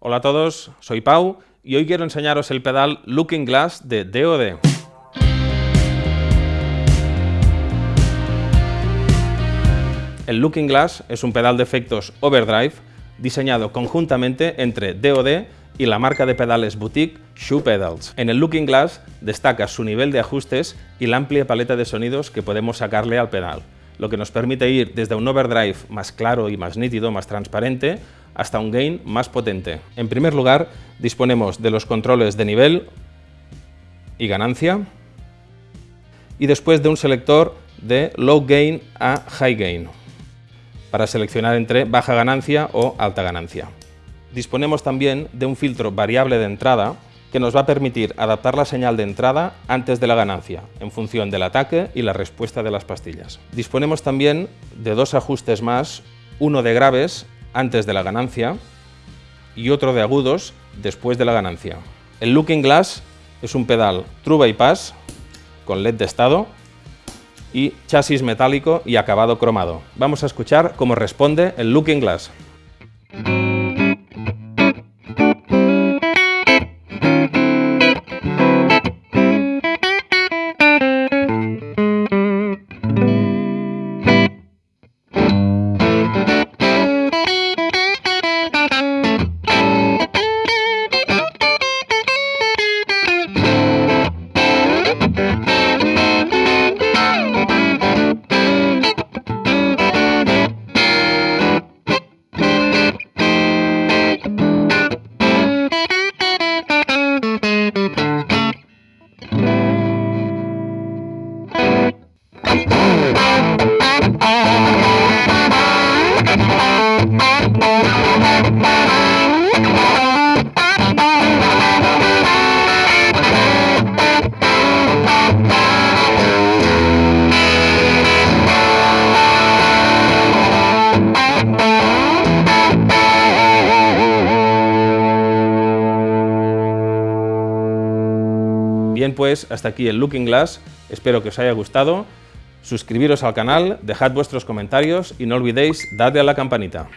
Hola a todos, soy Pau y hoy quiero enseñaros el pedal Looking Glass de DOD. El Looking Glass es un pedal de efectos overdrive diseñado conjuntamente entre DOD y la marca de pedales boutique Shoe Pedals. En el Looking Glass destaca su nivel de ajustes y la amplia paleta de sonidos que podemos sacarle al pedal, lo que nos permite ir desde un overdrive más claro y más nítido, más transparente, hasta un gain más potente. En primer lugar, disponemos de los controles de nivel y ganancia, y después de un selector de low gain a high gain, para seleccionar entre baja ganancia o alta ganancia disponemos también de un filtro variable de entrada que nos va a permitir adaptar la señal de entrada antes de la ganancia, en función del ataque y la respuesta de las pastillas. Disponemos también de dos ajustes más, uno de graves antes de la ganancia y otro de agudos después de la ganancia. El Looking Glass es un pedal True Bypass con LED de estado y chasis metálico y acabado cromado. Vamos a escuchar cómo responde el Looking Glass. Bien, pues hasta aquí el Looking Glass, espero que os haya gustado, suscribiros al canal, dejad vuestros comentarios y no olvidéis darle a la campanita.